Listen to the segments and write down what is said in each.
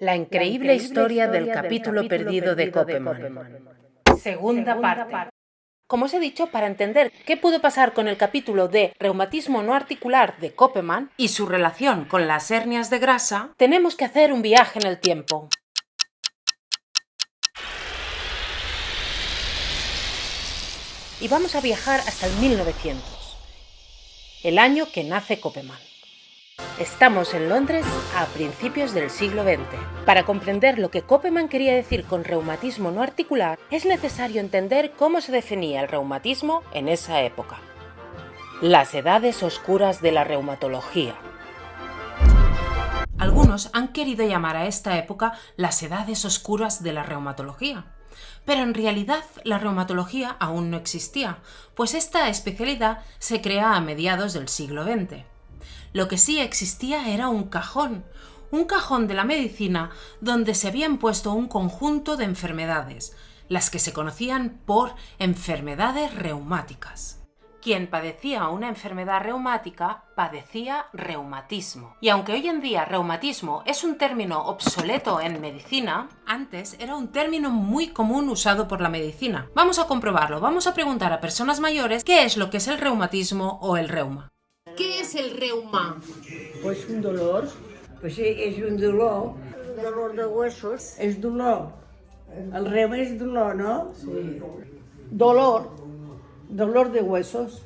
La increíble, historia, del, capítulo perdido, de Koppelman. Segunda, parte. Como os he dicho, para entender qué pudo pasar con el capítulo de reumatismo no articular de Koppelman y su relación con las hernias de grasa, tenemos que hacer un viaje en el tiempo. Y vamos a viajar hasta el 1900, el año que nace Koppelman. Estamos en Londres a principios del siglo XX. Para comprender lo que Koppelman quería decir con reumatismo no articular, es necesario entender cómo se definía el reumatismo en esa época. Las edades oscuras de la reumatología. Algunos han querido llamar a esta época las edades oscuras de la reumatología. Pero en realidad la reumatología aún no existía, pues esta especialidad se crea a mediados del siglo XX. Lo que sí existía era un cajón, un cajón de la medicina donde se habían puesto un conjunto de enfermedades, las que se conocían por enfermedades reumáticas. Quien padecía una enfermedad reumática padecía reumatismo. Y aunque hoy en día reumatismo es un término obsoleto en medicina, antes era un término muy común usado por la medicina. Vamos a comprobarlo, vamos a preguntar a personas mayores qué es lo que es el reumatismo o el reuma. ¿Qué es el reuma? Pues un dolor, pues es un dolor, dolor de huesos. es dolor. El reuma es dolor, ¿no? Sí. Dolor, Dolor de huesos.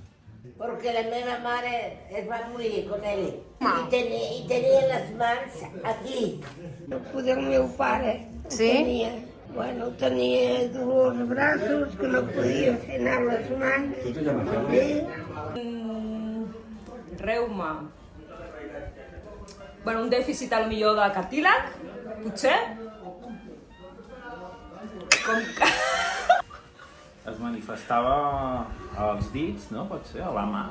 porque la meva mare es va morir con ell i tenia, i tenia les mans aquí. No podia el meu pare. Sí? Tenia, bueno, tenia dolors de braços que no podia fer anar les mans. Sí. Reuma. Bueno, un dèficit a lo millor de cartílag, potser. Com que... es manifestava als dits, no? Pot ser, a la mà.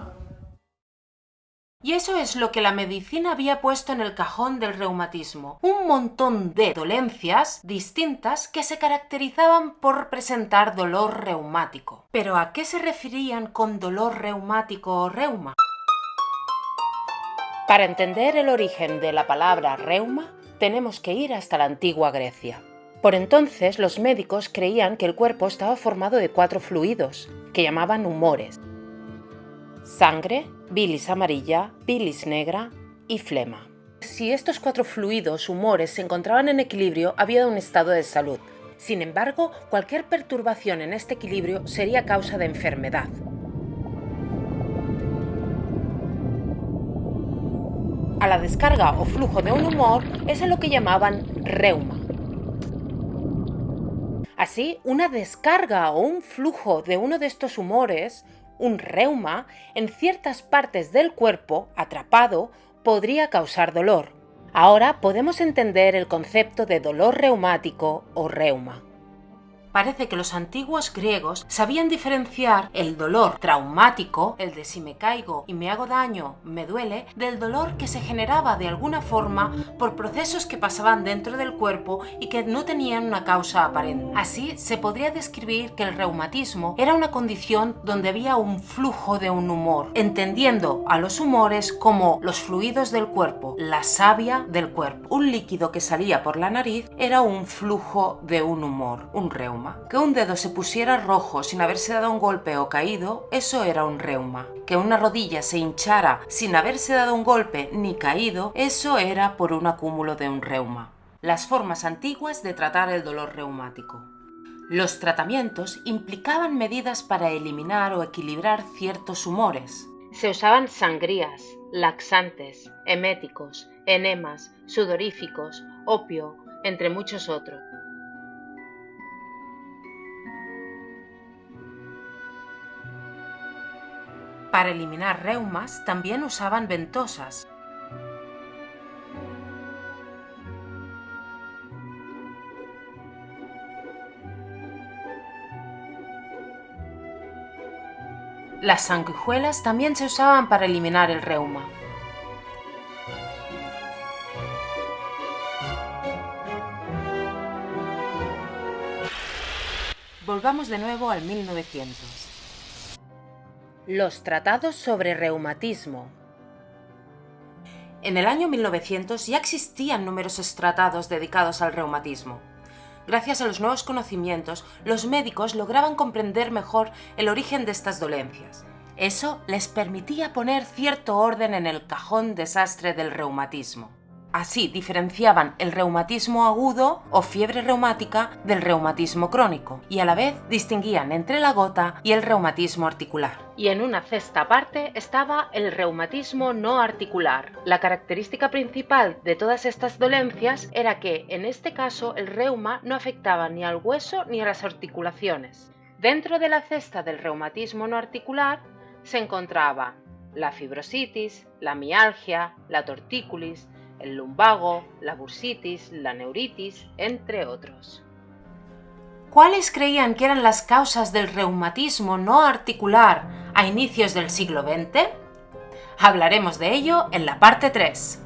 Y eso es lo que la medicina había puesto en el cajón del reumatismo. Un montón de dolencias distintas que se caracterizaban por presentar dolor reumático. Pero ¿a qué se referían con dolor reumático o reuma? Para entender el origen de la palabra reuma, tenemos que ir hasta la antigua Grecia. Por entonces los médicos creían que el cuerpo estaba formado de cuatro fluidos, que llamaban humores. Sangre, bilis amarilla, bilis negra y flema. Si estos cuatro fluidos, humores, se encontraban en equilibrio, había un estado de salud. Sin embargo, cualquier perturbación en este equilibrio sería causa de enfermedad. A la descarga o flujo de un humor es a lo que llamaban reuma. Así, una descarga o un flujo de uno de estos humores, un reuma, en ciertas partes del cuerpo, atrapado, podría causar dolor. Ahora podemos entender el concepto de dolor reumático o reuma. Parece que los antiguos griegos sabían diferenciar el dolor traumático, el de si me caigo y me hago daño, me duele, del dolor que se generaba de alguna forma por procesos que pasaban dentro del cuerpo y que no tenían una causa aparente. Así se podría describir que el reumatismo era una condición donde había un flujo de un humor, entendiendo a los humores como los fluidos del cuerpo, la savia del cuerpo. Un líquido que salía por la nariz era un flujo de un humor, un Que un dedo se pusiera rojo sin haberse dado un golpe o caído, eso era un reuma. Que una rodilla se hinchara sin haberse dado un golpe ni caído, eso era por un acúmulo de un reuma. Las formas antiguas de tratar el dolor reumático. Los tratamientos implicaban medidas para eliminar o equilibrar ciertos humores. Se usaban sangrías, laxantes, eméticos, enemas, sudoríficos, opio, entre muchos otros. Para eliminar reumas también usaban ventosas. Las sanguijuelas también se usaban para eliminar el reuma. Volvamos de nuevo al 1900. Los tratados sobre reumatismo. En el año 1900 ya existían numerosos tratados dedicados al reumatismo. Gracias a los nuevos conocimientos, los médicos lograban comprender mejor el origen de estas dolencias. Eso les permitía poner cierto orden en el cajón desastre del reumatismo. Así diferenciaban el reumatismo agudo o fiebre reumática del reumatismo crónico y a la vez distinguían entre la gota y el reumatismo articular. Y en una cesta aparte estaba el reumatismo no articular. La característica principal de todas estas dolencias era que en este caso el reuma no afectaba ni al hueso ni a las articulaciones. Dentro de la cesta del reumatismo no articular se encontraba la fibrositis, la mialgia, la tortícolis, el lumbago, la bursitis, la neuritis, entre otros. ¿Cuáles creían que eran las causas del reumatismo no articular a inicios del siglo XX? Hablaremos de ello en la parte 3.